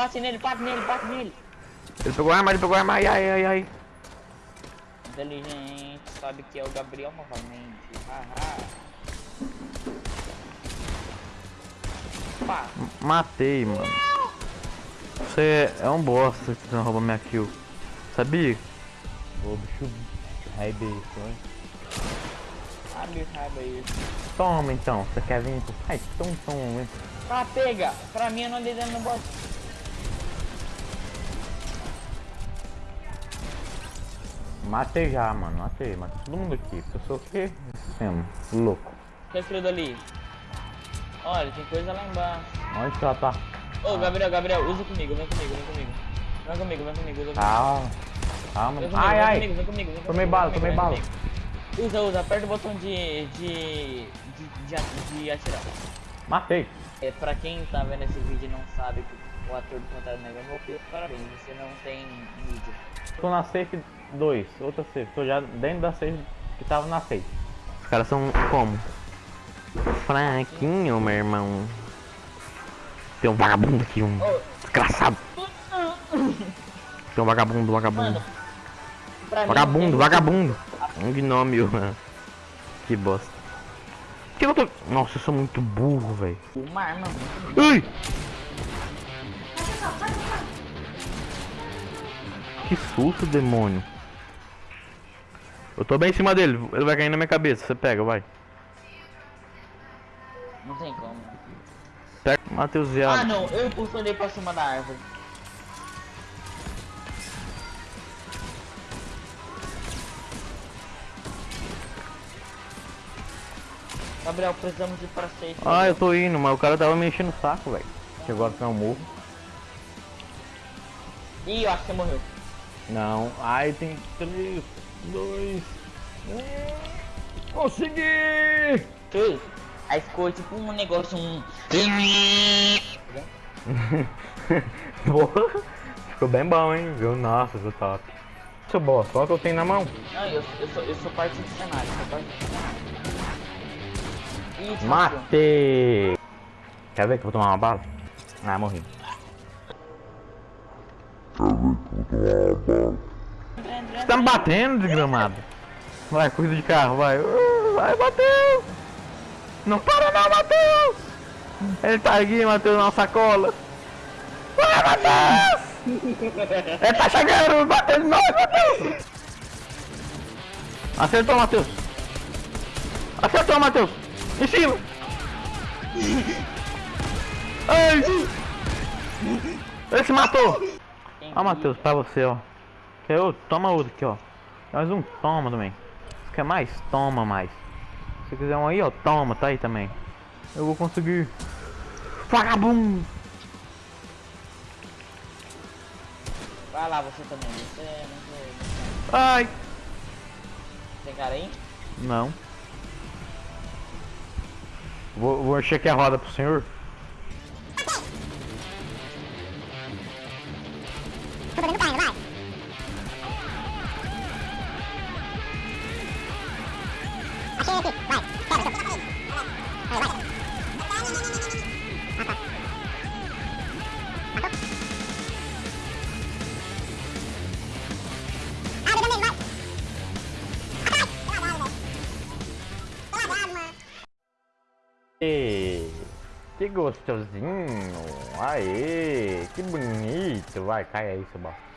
Bate nele, bate nele, bate nele. Ele pegou a arma, ele pegou a arma, ai, ai, ai, ai. Inteligente, sabe que é o Gabriel novamente. Haha. Matei, mano. Você é um bosta que você não roubou minha kill. Sabia? Ô, bicho raiva isso, hein? abre raiva aí. Toma então, você quer vir pro fight? Então toma, hein? Tá, pega. Pra mim eu não andei dando no bote. Matei já, mano, matei, matei todo mundo aqui. Eu sou o quê? Sistema, louco. O que é dali? Olha, tem coisa lá embaixo. Onde que ela tá? Ô, Gabriel, Gabriel, usa comigo, vem comigo, vem comigo. Vem comigo, vem comigo, usa comigo. Calma. Calma. Vem comigo, Ai, vem ai. comigo, vem comigo, vem Tomei comigo, bala, tomei bala. Usa, usa, aperta o botão de. de. de, de, de atirar. Matei. É, pra quem tá vendo esse vídeo e não sabe que o ator do Pantera Negra morreu, parabéns, você não tem mídia. Tô na safe 2, outra safe. Tô já dentro da safe que tava na safe. Os caras são como? Fraquinho, meu irmão. Tem um vagabundo aqui, um Ô. desgraçado. Tem um vagabundo, vagabundo. Mano, pra mim. Vagabundo, vagabundo. Um gnômio, mano. Que bosta. Que eu tô... Nossa, eu sou muito burro, velho. Uma arma. Ai! Que susto, demônio. Eu tô bem em cima dele, ele vai cair na minha cabeça. Você pega, vai. Não tem como. Pega, Matheus Ah viado. não, eu impulsionei pra cima da árvore. Gabriel, precisamos ir para safe. Ah, eu tô indo, mas o cara tava me enchendo o saco, velho. Que agora tem um morro. Ih, eu acho que você morreu. Não, ai tem três, dois, um. Consegui! Ei, aí ficou tipo um negócio, um... Boa. Ficou bem bom, hein? Viu? Nossa, ficou top. Seu boss, qual que eu tenho na mão? Não, eu, eu, sou, eu sou parte do cenário, sou parte do cenário. Matei! Quer ver que eu vou tomar uma bala? Ah, morri. Você tá me batendo, desgramado? Vai, cuida de carro, vai. Vai, bateu! Não para não, Matheus! Ele tá aqui, Matheus, na sacola. Vai, Matheus! Ele tá chegando, batendo nós, Matheus! Acertou, Matheus! Acertou, Matheus! Em cima! Ai! Ele se matou! Ó, Matheus, pra você, ó. Quer outro? Toma outro aqui, ó. Mais um, toma também. Você quer mais? Toma mais. Se quiser um aí, ó, toma, tá aí também. Eu vou conseguir. Vagabundo! Vai lá, você também. Você não sei, não Ai! Tem cara aí? Não. Vou, vou encher aqui a roda pro senhor. tôi phải nút vàng nữa này à xe kì vậy xe là sụp này vậy Hey. Que gostosinho! Aê! Que bonito! Vai, cai aí, seu bosta.